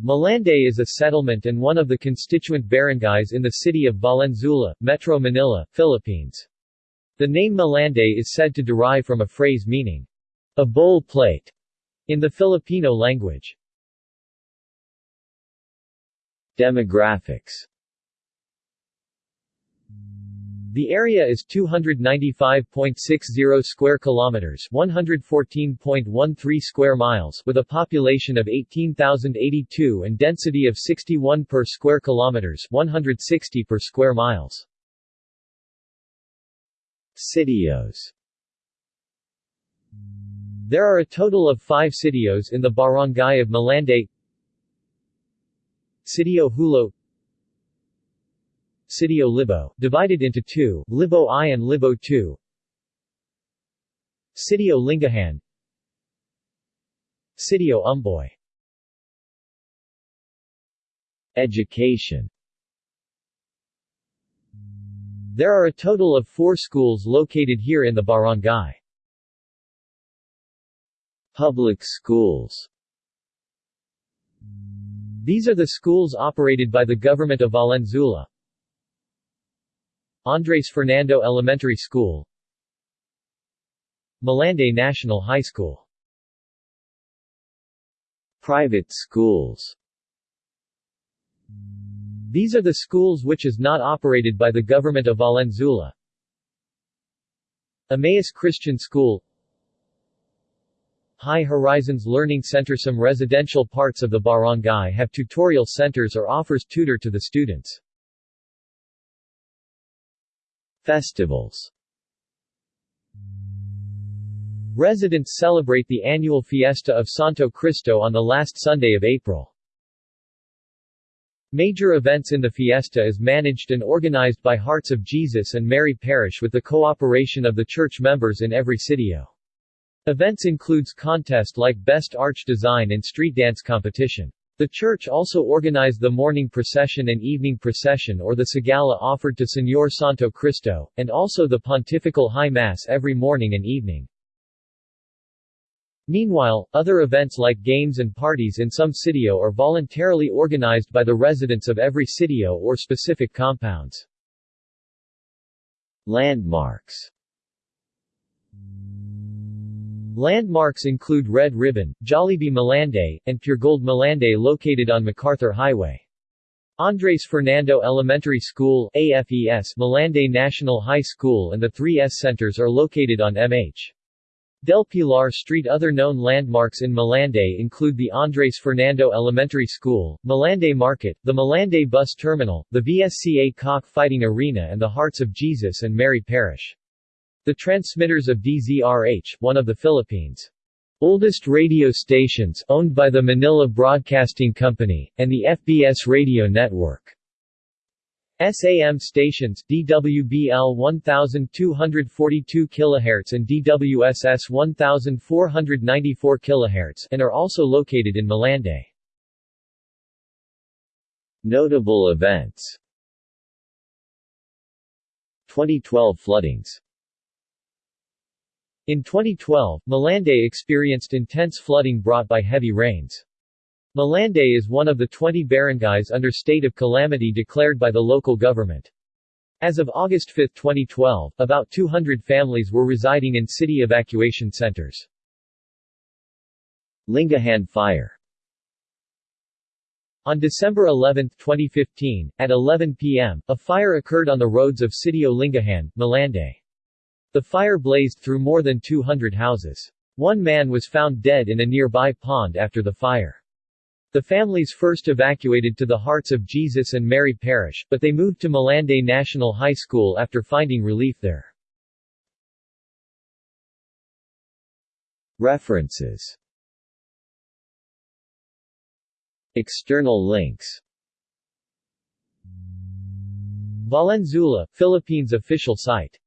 Malanday is a settlement and one of the constituent barangays in the city of Valenzuela, Metro Manila, Philippines. The name Malanday is said to derive from a phrase meaning, a bowl plate, in the Filipino language. Demographics the area is 295.60 square kilometers, 114.13 square miles, with a population of 18,082 and density of 61 per square kilometers, 160 per square miles. Sitios There are a total of 5 sitios in the barangay of Malanday. Sitio Hulo Sitio Libo, divided into two, Libo I and Libo II Sitio Lingahan. Sitio Umboy. Education. There are a total of four schools located here in the barangay. Public schools. These are the schools operated by the government of Valenzuela, Andres Fernando Elementary School Malanday National High School. Private schools. These are the schools which is not operated by the government of Valenzuela. Emmaus Christian School. High Horizons Learning Center. Some residential parts of the barangay have tutorial centers or offers tutor to the students. Festivals Residents celebrate the annual Fiesta of Santo Cristo on the last Sunday of April. Major events in the fiesta is managed and organized by Hearts of Jesus and Mary Parish with the cooperation of the church members in every sitio. Events includes contest like Best Arch Design and street dance competition. The church also organized the morning procession and evening procession or the Sagala offered to Señor Santo Cristo, and also the Pontifical High Mass every morning and evening. Meanwhile, other events like games and parties in some sitio are voluntarily organized by the residents of every sitio or specific compounds. Landmarks Landmarks include Red Ribbon, Jollibee Malanday, and Puregold Malanday located on MacArthur Highway. Andres Fernando Elementary School AFES, Malanday National High School and the 3S centers are located on MH. Del Pilar Street Other known landmarks in Malanday include the Andres Fernando Elementary School, Malanday Market, the Malanday Bus Terminal, the VSCA Cock Fighting Arena and the Hearts of Jesus and Mary Parish. The transmitters of DZRH, one of the Philippines' oldest radio stations, owned by the Manila Broadcasting Company, and the FBS radio network. SAM stations DWBL 1242 kHz and DWSS 1494 kHz and are also located in Malanday. Notable events 2012 floodings in 2012, Malanday experienced intense flooding brought by heavy rains. Malanday is one of the 20 barangays under state of calamity declared by the local government. As of August 5, 2012, about 200 families were residing in city evacuation centers. Lingahan Fire On December 11, 2015, at 11 p.m., a fire occurred on the roads of Sitio Lingahan, Malanday. The fire blazed through more than 200 houses. One man was found dead in a nearby pond after the fire. The families first evacuated to the Hearts of Jesus and Mary Parish, but they moved to Malanday National High School after finding relief there. References External links Valenzuela, Philippines official site